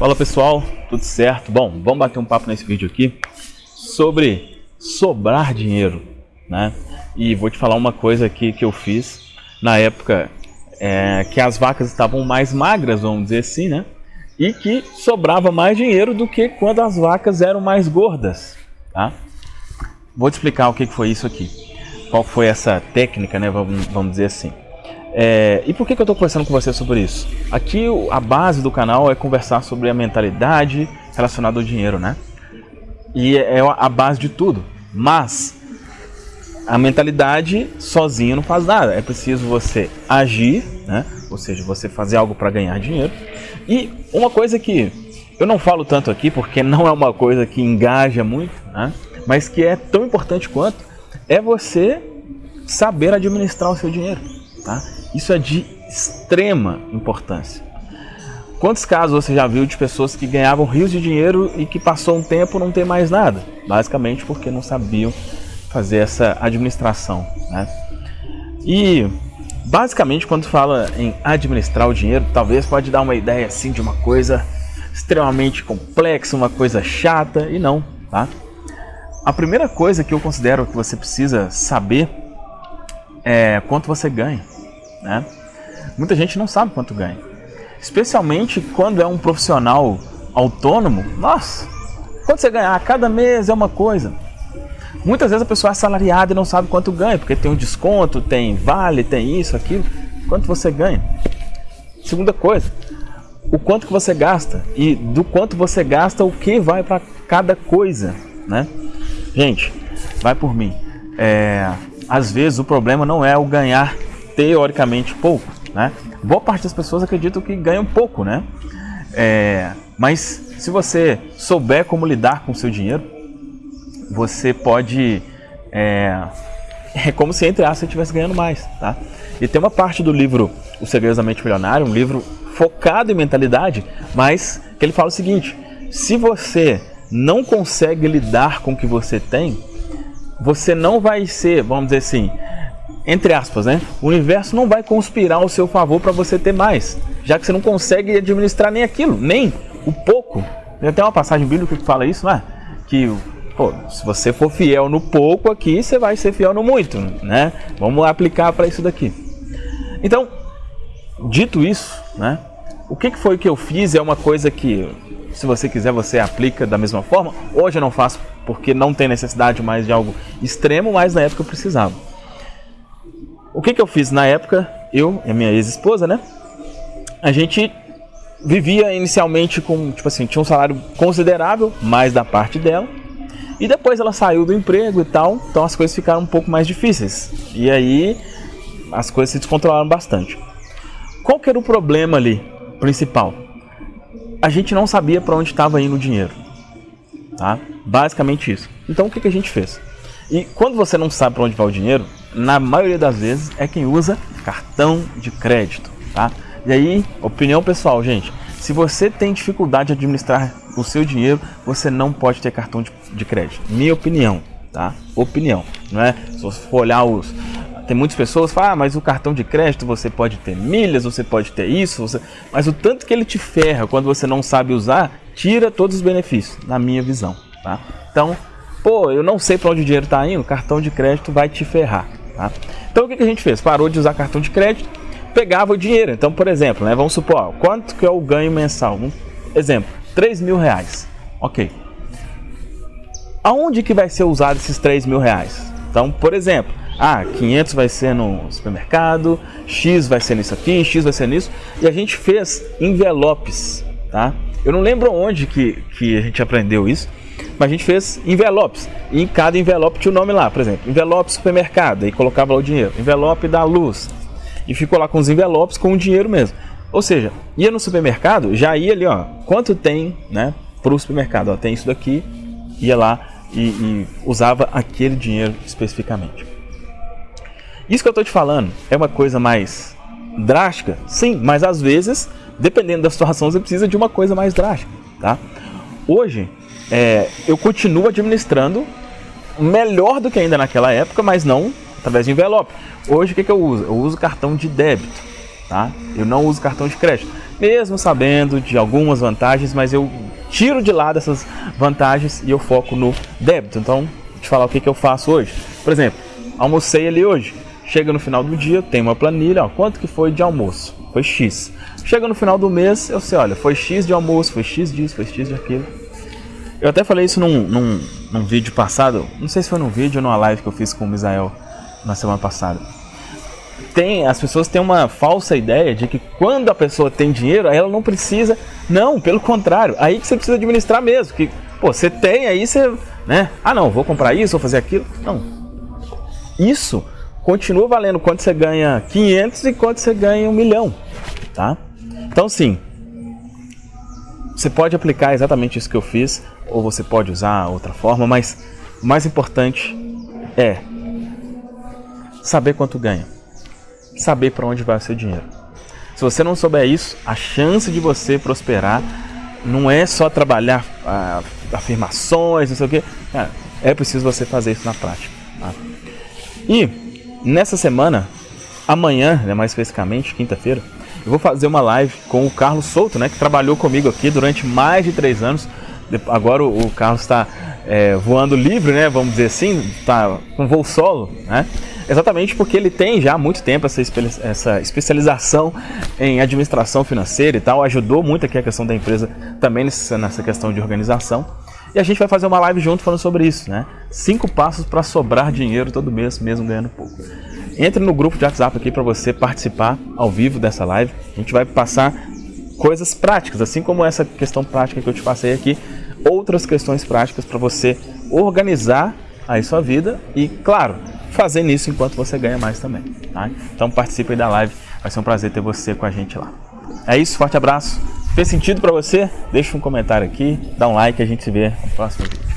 Fala pessoal, tudo certo? Bom, vamos bater um papo nesse vídeo aqui sobre sobrar dinheiro, né? E vou te falar uma coisa aqui que eu fiz na época é, que as vacas estavam mais magras, vamos dizer assim, né? E que sobrava mais dinheiro do que quando as vacas eram mais gordas, tá? Vou te explicar o que foi isso aqui. Qual foi essa técnica, né? Vamos, vamos dizer assim. É, e por que, que eu estou conversando com você sobre isso? Aqui a base do canal é conversar sobre a mentalidade relacionada ao dinheiro, né? E é, é a base de tudo. Mas a mentalidade sozinho não faz nada. É preciso você agir, né? Ou seja, você fazer algo para ganhar dinheiro. E uma coisa que eu não falo tanto aqui porque não é uma coisa que engaja muito, né? Mas que é tão importante quanto é você saber administrar o seu dinheiro, tá? Isso é de extrema importância. Quantos casos você já viu de pessoas que ganhavam rios de dinheiro e que passou um tempo não tem mais nada? Basicamente porque não sabiam fazer essa administração. Né? E basicamente quando fala em administrar o dinheiro, talvez pode dar uma ideia assim de uma coisa extremamente complexa, uma coisa chata, e não. Tá? A primeira coisa que eu considero que você precisa saber é quanto você ganha. Né? Muita gente não sabe quanto ganha. Especialmente quando é um profissional autônomo. Nossa, quanto você ganhar cada mês é uma coisa. Muitas vezes a pessoa é assalariada e não sabe quanto ganha, porque tem um desconto, tem vale, tem isso, aquilo. Quanto você ganha? Segunda coisa, o quanto que você gasta e do quanto você gasta, o que vai para cada coisa, né? Gente, vai por mim. É, às vezes o problema não é o ganhar teoricamente pouco, né? Boa parte das pessoas acreditam que ganham pouco, né? É, mas se você souber como lidar com o seu dinheiro, você pode... É, é como se, entre aspas, você estivesse ganhando mais, tá? E tem uma parte do livro O Segredo da Mente Milionária, um livro focado em mentalidade, mas que ele fala o seguinte, se você não consegue lidar com o que você tem, você não vai ser, vamos dizer assim, entre aspas, né? O universo não vai conspirar ao seu favor para você ter mais, já que você não consegue administrar nem aquilo, nem o pouco. Tem uma passagem bíblica que fala isso, não é? Que pô, se você for fiel no pouco aqui, você vai ser fiel no muito, né? Vamos aplicar para isso daqui. Então, dito isso, né? O que foi que eu fiz é uma coisa que, se você quiser, você aplica da mesma forma. Hoje eu não faço porque não tem necessidade mais de algo extremo, mas na época eu precisava. O que, que eu fiz na época? Eu e a minha ex-esposa, né? A gente vivia inicialmente com, tipo assim, tinha um salário considerável, mais da parte dela. E depois ela saiu do emprego e tal, então as coisas ficaram um pouco mais difíceis. E aí as coisas se descontrolaram bastante. Qual que era o problema ali, principal? A gente não sabia para onde estava indo o dinheiro. Tá? Basicamente isso. Então o que, que a gente fez? E quando você não sabe para onde vai o dinheiro, na maioria das vezes é quem usa cartão de crédito. Tá? E aí, opinião pessoal, gente. Se você tem dificuldade de administrar o seu dinheiro, você não pode ter cartão de, de crédito. Minha opinião, tá? Opinião, não é? Se você for olhar os... Tem muitas pessoas que falam, ah, mas o cartão de crédito você pode ter milhas, você pode ter isso, você... mas o tanto que ele te ferra quando você não sabe usar, tira todos os benefícios, na minha visão, tá? Então, pô, eu não sei para onde o dinheiro está indo, cartão de crédito vai te ferrar, tá? Então o que, que a gente fez? Parou de usar cartão de crédito, pegava o dinheiro. Então, por exemplo, né, vamos supor, ó, quanto que é o ganho mensal? Um exemplo, 3 mil reais. Ok. Aonde que vai ser usado esses 3 mil reais? Então, por exemplo, ah, 500 vai ser no supermercado, X vai ser nisso aqui, X vai ser nisso. E a gente fez envelopes, tá? Eu não lembro onde que, que a gente aprendeu isso, mas a gente fez envelopes. E em cada envelope tinha o nome lá, por exemplo, envelope supermercado, e colocava lá o dinheiro. Envelope da luz, e ficou lá com os envelopes com o dinheiro mesmo. Ou seja, ia no supermercado, já ia ali, ó, quanto tem, né, para o supermercado, ó, tem isso daqui, ia lá e, e usava aquele dinheiro especificamente. Isso que eu estou te falando é uma coisa mais drástica? Sim, mas às vezes, dependendo da situação, você precisa de uma coisa mais drástica, tá? Hoje, é, eu continuo administrando melhor do que ainda naquela época, mas não através de envelope. Hoje o que, que eu uso? Eu uso cartão de débito, tá? Eu não uso cartão de crédito. mesmo sabendo de algumas vantagens, mas eu tiro de lado essas vantagens e eu foco no débito. Então, te falar o que, que eu faço hoje. Por exemplo, almocei ali hoje. Chega no final do dia, tem uma planilha, ó, quanto que foi de almoço? Foi X. Chega no final do mês, eu sei, olha, foi X de almoço, foi X disso, foi X de aquilo. Eu até falei isso num, num, num vídeo passado, não sei se foi num vídeo ou numa live que eu fiz com o Misael na semana passada. Tem, as pessoas têm uma falsa ideia de que quando a pessoa tem dinheiro, ela não precisa. Não, pelo contrário, aí que você precisa administrar mesmo. Que, pô, você tem, aí você, né? Ah, não, vou comprar isso, vou fazer aquilo. Não. Isso continua valendo quando você ganha 500 e quando você ganha um milhão, tá? Então, sim, você pode aplicar exatamente isso que eu fiz, ou você pode usar outra forma, mas o mais importante é saber quanto ganha, saber para onde vai o seu dinheiro. Se você não souber isso, a chance de você prosperar não é só trabalhar ah, afirmações, não sei o que, é preciso você fazer isso na prática. Tá? E Nessa semana, amanhã, né, mais especificamente, quinta-feira, eu vou fazer uma live com o Carlos Souto, né, que trabalhou comigo aqui durante mais de três anos. Agora o Carlos está é, voando livre, né, vamos dizer assim, está com voo solo, né? Exatamente porque ele tem já há muito tempo essa, essa especialização em administração financeira e tal, ajudou muito aqui a questão da empresa também nessa questão de organização. E a gente vai fazer uma live junto falando sobre isso, né? Cinco passos para sobrar dinheiro todo mês, mesmo ganhando pouco. Entre no grupo de WhatsApp aqui para você participar ao vivo dessa live. A gente vai passar coisas práticas, assim como essa questão prática que eu te passei aqui, outras questões práticas para você organizar aí sua vida e, claro, fazer nisso enquanto você ganha mais também. Tá? Então participe aí da live, vai ser um prazer ter você com a gente lá. É isso, forte abraço. Fez sentido para você? Deixa um comentário aqui, dá um like a gente se vê no próximo vídeo.